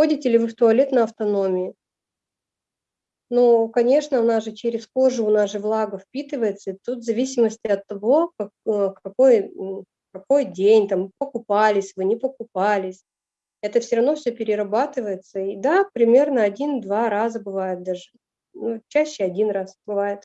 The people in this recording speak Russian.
Ходите ли вы в туалет на автономии? Ну, конечно, у нас же через кожу, у нас же влага впитывается, и тут в зависимости от того, как, э, какой, какой день, там, покупались вы, не покупались, это все равно все перерабатывается. И да, примерно один-два раза бывает даже, ну, чаще один раз бывает.